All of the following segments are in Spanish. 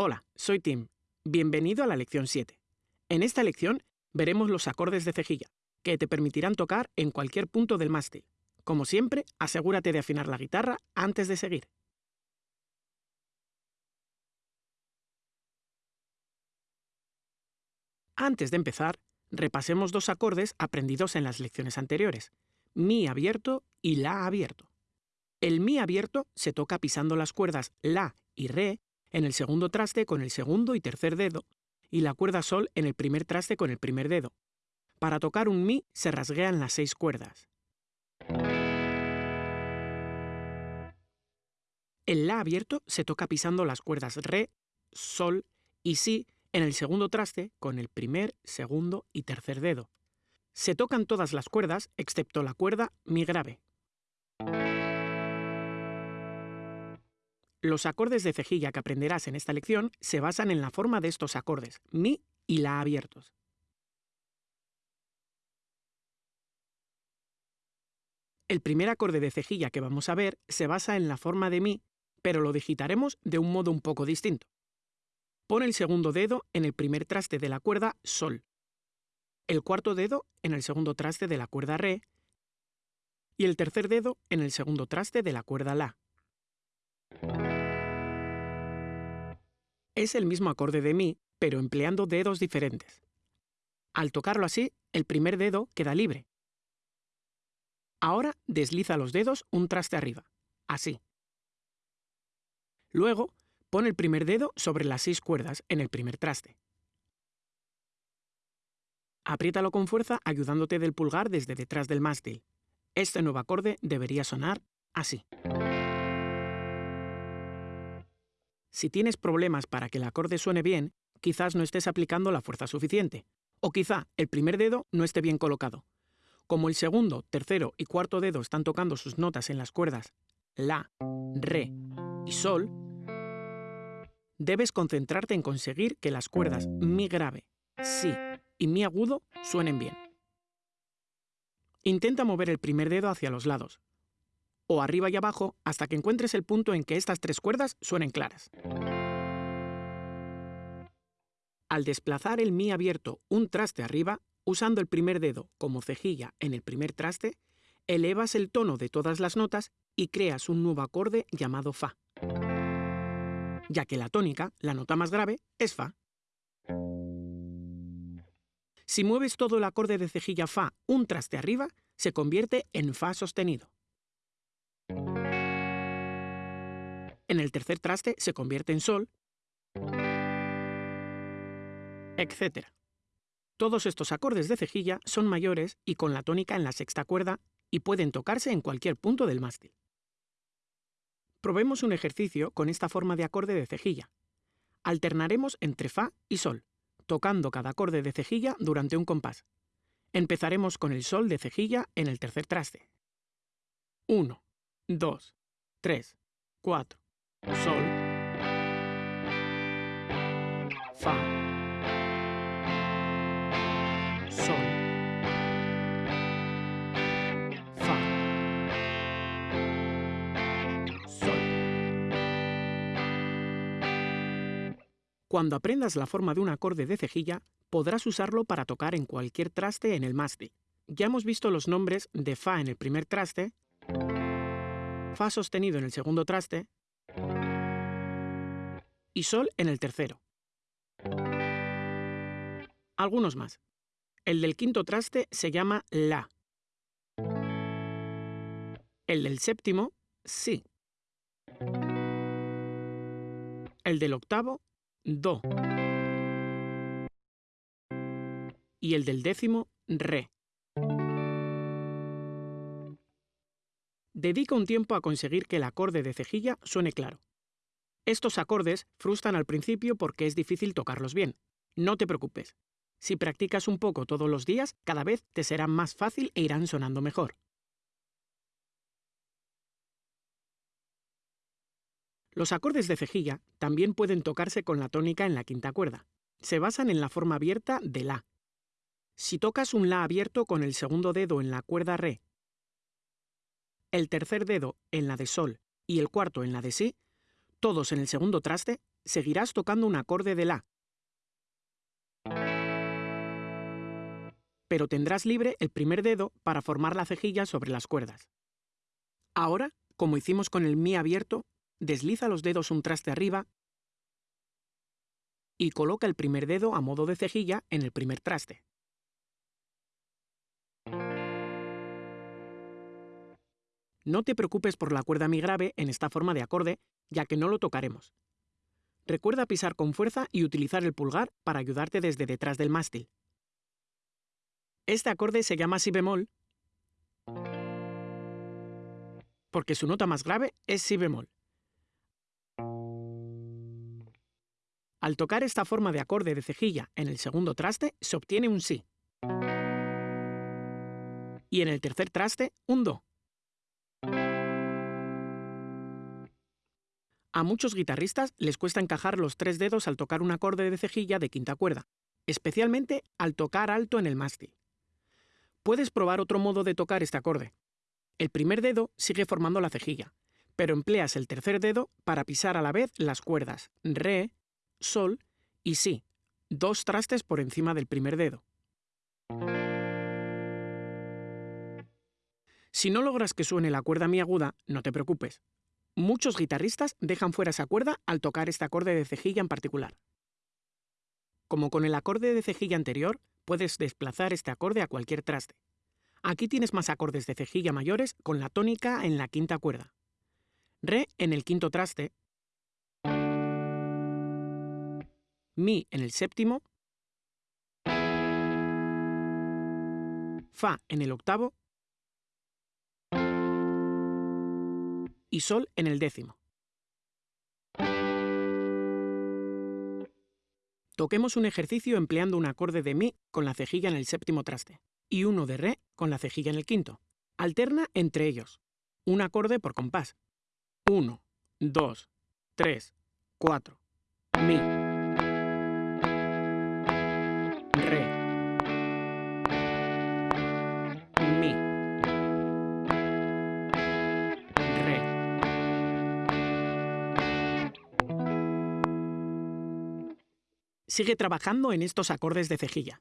Hola, soy Tim. Bienvenido a la lección 7. En esta lección veremos los acordes de cejilla, que te permitirán tocar en cualquier punto del mástil. Como siempre, asegúrate de afinar la guitarra antes de seguir. Antes de empezar, repasemos dos acordes aprendidos en las lecciones anteriores, Mi abierto y La abierto. El Mi abierto se toca pisando las cuerdas La y Re en el segundo traste con el segundo y tercer dedo, y la cuerda Sol en el primer traste con el primer dedo. Para tocar un Mi se rasguean las seis cuerdas. El La abierto se toca pisando las cuerdas Re, Sol y Si en el segundo traste con el primer, segundo y tercer dedo. Se tocan todas las cuerdas excepto la cuerda Mi grave. Los acordes de cejilla que aprenderás en esta lección se basan en la forma de estos acordes, Mi y La abiertos. El primer acorde de cejilla que vamos a ver se basa en la forma de Mi, pero lo digitaremos de un modo un poco distinto. Pon el segundo dedo en el primer traste de la cuerda Sol, el cuarto dedo en el segundo traste de la cuerda Re y el tercer dedo en el segundo traste de la cuerda La. Es el mismo acorde de Mi, pero empleando dedos diferentes. Al tocarlo así, el primer dedo queda libre. Ahora desliza los dedos un traste arriba, así. Luego, Pon el primer dedo sobre las seis cuerdas en el primer traste. Apriétalo con fuerza ayudándote del pulgar desde detrás del mástil. Este nuevo acorde debería sonar así. Si tienes problemas para que el acorde suene bien, quizás no estés aplicando la fuerza suficiente. O quizá el primer dedo no esté bien colocado. Como el segundo, tercero y cuarto dedo están tocando sus notas en las cuerdas La, Re y Sol, debes concentrarte en conseguir que las cuerdas Mi grave, Si y Mi agudo suenen bien. Intenta mover el primer dedo hacia los lados, o arriba y abajo hasta que encuentres el punto en que estas tres cuerdas suenen claras. Al desplazar el Mi abierto un traste arriba, usando el primer dedo como cejilla en el primer traste, elevas el tono de todas las notas y creas un nuevo acorde llamado Fa ya que la tónica, la nota más grave, es Fa. Si mueves todo el acorde de cejilla Fa un traste arriba, se convierte en Fa sostenido. En el tercer traste se convierte en Sol, etc. Todos estos acordes de cejilla son mayores y con la tónica en la sexta cuerda y pueden tocarse en cualquier punto del mástil. Probemos un ejercicio con esta forma de acorde de cejilla. Alternaremos entre Fa y Sol, tocando cada acorde de cejilla durante un compás. Empezaremos con el Sol de cejilla en el tercer traste. 1, 2, 3, 4. Sol. Fa. Cuando aprendas la forma de un acorde de cejilla, podrás usarlo para tocar en cualquier traste en el mástil. Ya hemos visto los nombres de Fa en el primer traste, Fa sostenido en el segundo traste y Sol en el tercero. Algunos más. El del quinto traste se llama La. El del séptimo, Si. El del octavo, Do. Y el del décimo, Re. Dedica un tiempo a conseguir que el acorde de cejilla suene claro. Estos acordes frustran al principio porque es difícil tocarlos bien. No te preocupes. Si practicas un poco todos los días, cada vez te será más fácil e irán sonando mejor. Los acordes de cejilla también pueden tocarse con la tónica en la quinta cuerda. Se basan en la forma abierta de La. Si tocas un La abierto con el segundo dedo en la cuerda Re, el tercer dedo en la de Sol y el cuarto en la de Si, todos en el segundo traste, seguirás tocando un acorde de La. Pero tendrás libre el primer dedo para formar la cejilla sobre las cuerdas. Ahora, como hicimos con el Mi abierto, desliza los dedos un traste arriba y coloca el primer dedo a modo de cejilla en el primer traste. No te preocupes por la cuerda mi grave en esta forma de acorde, ya que no lo tocaremos. Recuerda pisar con fuerza y utilizar el pulgar para ayudarte desde detrás del mástil. Este acorde se llama si bemol porque su nota más grave es si bemol. Al tocar esta forma de acorde de cejilla en el segundo traste, se obtiene un si. Y en el tercer traste, un do. A muchos guitarristas les cuesta encajar los tres dedos al tocar un acorde de cejilla de quinta cuerda, especialmente al tocar alto en el mástil. Puedes probar otro modo de tocar este acorde. El primer dedo sigue formando la cejilla, pero empleas el tercer dedo para pisar a la vez las cuerdas Re, Sol y Si, dos trastes por encima del primer dedo. Si no logras que suene la cuerda mi aguda, no te preocupes. Muchos guitarristas dejan fuera esa cuerda al tocar este acorde de cejilla en particular. Como con el acorde de cejilla anterior, puedes desplazar este acorde a cualquier traste. Aquí tienes más acordes de cejilla mayores con la tónica en la quinta cuerda. Re en el quinto traste, Mi en el séptimo, Fa en el octavo y Sol en el décimo. Toquemos un ejercicio empleando un acorde de Mi con la cejilla en el séptimo traste y uno de Re con la cejilla en el quinto. Alterna entre ellos. Un acorde por compás. 1, 2, 3, 4. Sigue trabajando en estos acordes de cejilla.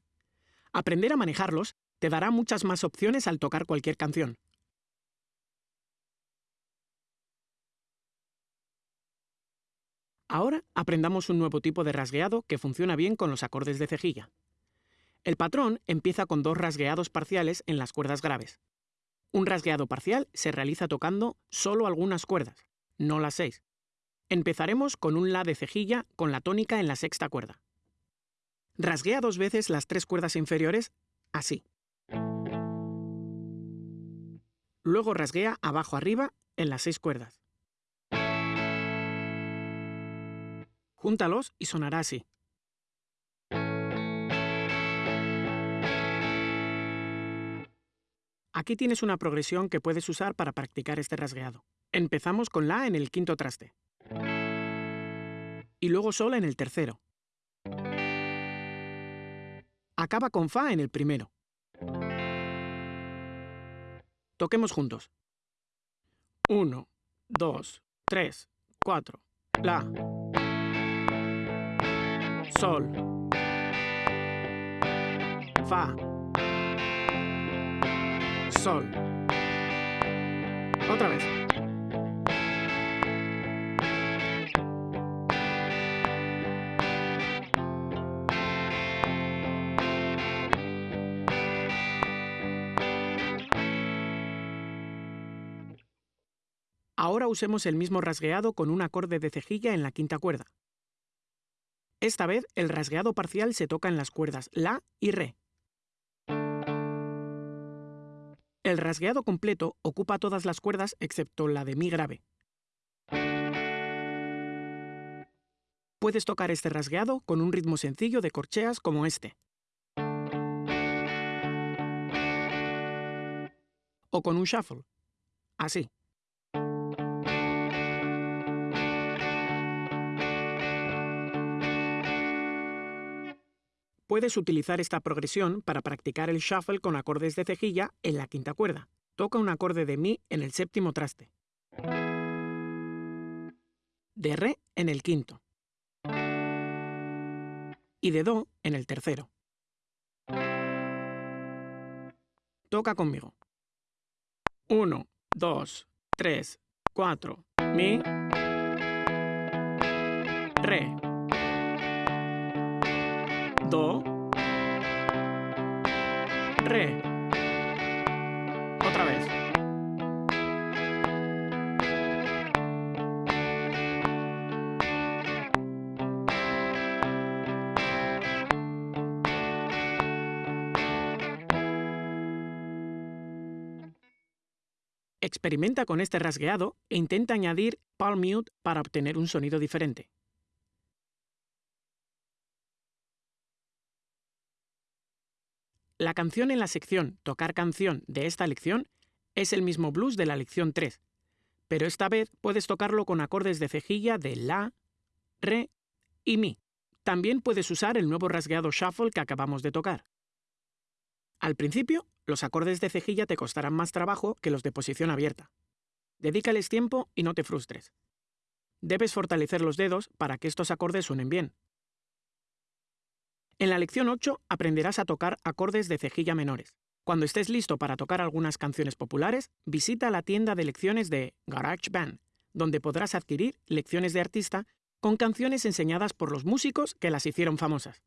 Aprender a manejarlos te dará muchas más opciones al tocar cualquier canción. Ahora aprendamos un nuevo tipo de rasgueado que funciona bien con los acordes de cejilla. El patrón empieza con dos rasgueados parciales en las cuerdas graves. Un rasgueado parcial se realiza tocando solo algunas cuerdas, no las seis. Empezaremos con un La de cejilla con la tónica en la sexta cuerda. Rasguea dos veces las tres cuerdas inferiores, así. Luego rasguea abajo arriba en las seis cuerdas. Júntalos y sonará así. Aquí tienes una progresión que puedes usar para practicar este rasgueado. Empezamos con La en el quinto traste. Y luego Sol en el tercero. Acaba con Fa en el primero. Toquemos juntos. 1, 2, 3, 4. La. Sol. Fa. Sol. Otra vez. Ahora usemos el mismo rasgueado con un acorde de cejilla en la quinta cuerda. Esta vez el rasgueado parcial se toca en las cuerdas La y Re. El rasgueado completo ocupa todas las cuerdas excepto la de Mi grave. Puedes tocar este rasgueado con un ritmo sencillo de corcheas como este. O con un shuffle. Así. Puedes utilizar esta progresión para practicar el shuffle con acordes de cejilla en la quinta cuerda. Toca un acorde de Mi en el séptimo traste. De Re en el quinto. y de Do en el tercero. Toca conmigo. 1, 2, 3, 4, Mi, Re, Do, Re. Otra vez. Experimenta con este rasgueado e intenta añadir palm mute para obtener un sonido diferente. La canción en la sección Tocar canción de esta lección es el mismo blues de la lección 3, pero esta vez puedes tocarlo con acordes de cejilla de La, Re y Mi. También puedes usar el nuevo rasgueado shuffle que acabamos de tocar. Al principio, los acordes de cejilla te costarán más trabajo que los de posición abierta. Dedícales tiempo y no te frustres. Debes fortalecer los dedos para que estos acordes suenen bien. En la lección 8 aprenderás a tocar acordes de cejilla menores. Cuando estés listo para tocar algunas canciones populares, visita la tienda de lecciones de GarageBand, donde podrás adquirir lecciones de artista con canciones enseñadas por los músicos que las hicieron famosas.